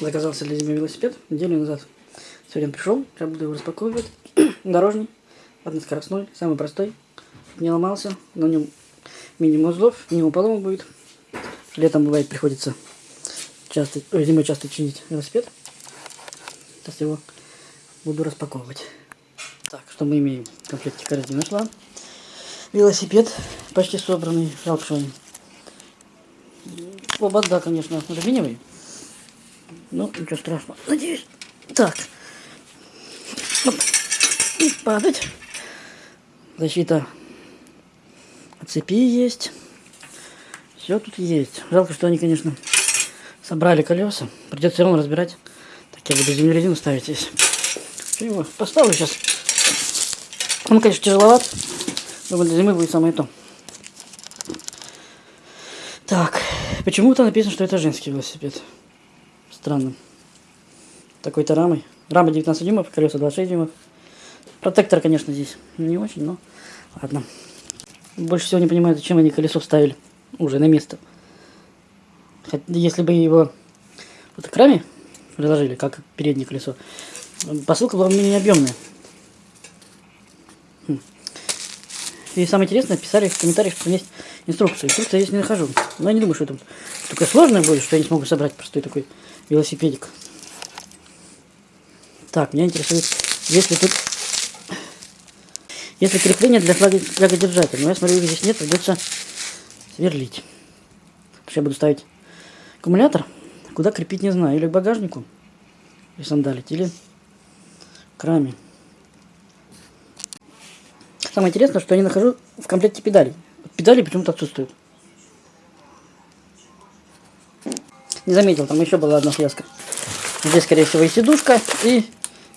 Заказался для зимы велосипед неделю назад. Сегодня пришел, сейчас буду его распаковывать. Дорожный, односкоростной, самый простой. Не ломался, на нем минимум узлов, минимум поломок будет. Летом бывает приходится часто, ой, зимой часто чинить велосипед. Сейчас его буду распаковывать. Так, что мы имеем? В комплекте нашла. Велосипед почти собранный. Жалко, что он... Да, конечно, алюминиевый. Ну, ничего страшного. Надеюсь. Так. Оп. И падать. Защита от цепи есть. Все тут есть. Жалко, что они, конечно, собрали колеса. Придется все равно разбирать. Так я буду зимнюю резину ставить здесь. Его поставлю сейчас. Он, конечно, тяжеловат. Думаю, для зимы будет самое то. Так, почему-то написано, что это женский велосипед. Странно. Такой-то рамой. Рама 19 дюймов, колеса 26 дюймов. Протектор, конечно, здесь не очень, но ладно. Больше всего не понимаю, зачем они колесо вставили уже на место. Хотя, если бы его вот к раме приложили, как переднее колесо, посылка была менее объемная. Хм. И самое интересное, писали в комментариях, что есть инструкция. Инструкция я здесь не нахожу. Но я не думаю, что это такое сложное будет, что я не смогу собрать простой такой велосипедик. Так, меня интересует, если тут... Если крепление для флага, флягодержателя. Но я смотрю, здесь нет, придется сверлить. Что я буду ставить аккумулятор. Куда крепить, не знаю. Или к багажнику. И сандалить. Или к раме. Самое интересное, что я не нахожу в комплекте педалей. Педали почему-то отсутствуют. Не заметил, там еще была одна связка. Здесь, скорее всего, и сидушка, и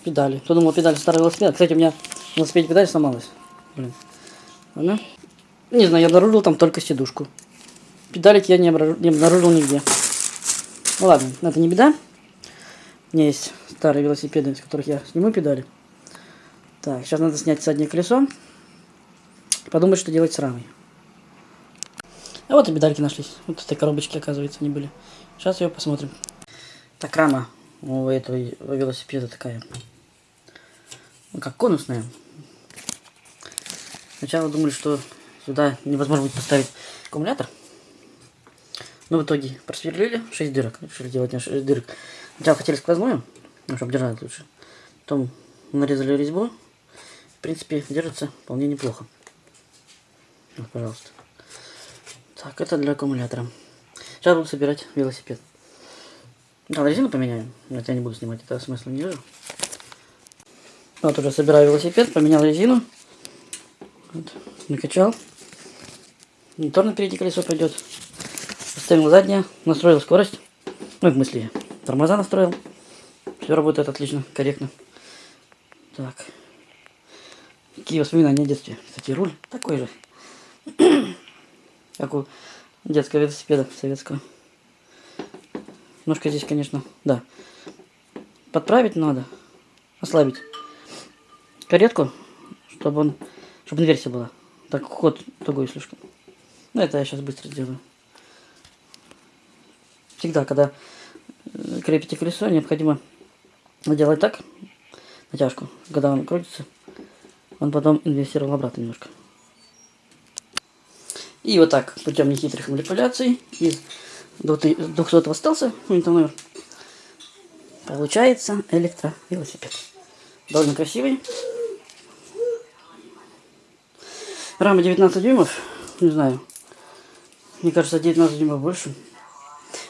педали. Кто думал, педаль старый велосипед. Кстати, у меня в велосипеде педаль сломалась. Блин. Она... Не знаю, я обнаружил там только сидушку. Педалик я не, обнаружил, не обнаружил нигде. Ну ладно, это не беда. У меня есть старые велосипеды, с которых я сниму педали. Так, сейчас надо снять заднее колесо. Подумать, что делать с рамой. А вот и педальки нашлись. Вот в этой коробочке, оказывается, они были. Сейчас ее посмотрим. Так, рама у этого велосипеда такая. Ну, как конусная. Сначала думали, что сюда невозможно будет поставить аккумулятор. Но в итоге просверлили 6 дырок. Решили делать на 6 дырок. Сначала хотели сквозную, ну, чтобы держать лучше. Потом нарезали резьбу. В принципе, держится вполне неплохо. Вот, пожалуйста. Так, это для аккумулятора. Сейчас буду собирать велосипед. Да, резину поменяем. Но я не буду снимать, это смысла не вижу. Вот уже собираю велосипед, поменял резину. Вот, накачал. Мотор на переднее колесо пойдет. Поставил заднее, настроил скорость. Ну, в смысле, тормоза настроил. Все работает отлично, корректно. Так. Какие воспоминания о детстве. Кстати, руль такой же. Как у детского велосипеда советского. Ножка здесь, конечно, да. Подправить надо. Ослабить. Каретку, чтобы он, чтобы инверсия была. Так ход тугой слишком. Ну, это я сейчас быстро сделаю. Всегда, когда э, крепите колесо, необходимо делать так, натяжку, когда он крутится, он потом инвестировал обратно немножко. И вот так, путем нехитрых манипуляций, из 200 остался номер, получается электровелосипед. Довольно красивый. Рама 19 дюймов, не знаю, мне кажется 19 дюймов больше.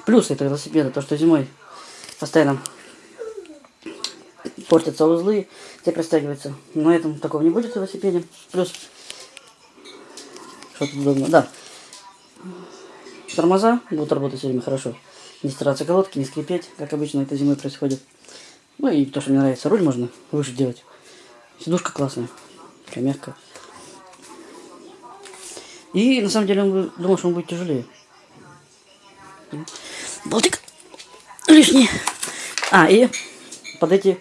Плюс этого велосипеда, то что зимой постоянно портятся узлы, те растягиваются. На этом такого не будет в велосипеде. Плюс тут удобно? Да. Тормоза будут работать все время хорошо. Не стираться колодки, не скрипеть, как обычно это зимой происходит. Ну и то, что мне нравится, руль можно выше делать. Сидушка классная, такая мягкая. И на самом деле он думал, что он будет тяжелее. Болтик лишний. А, и под эти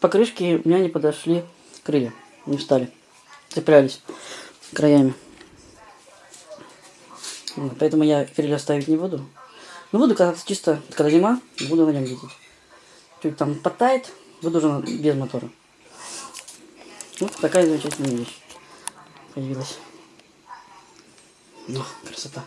покрышки у меня не подошли крылья, не встали цеплялись краями. Вот, поэтому я крылья ставить не буду. Ну, буду кататься чисто, когда зима, буду на нем ездить. Чуть там подтает, буду уже без мотора. Вот такая замечательная вещь появилась. Ну, красота.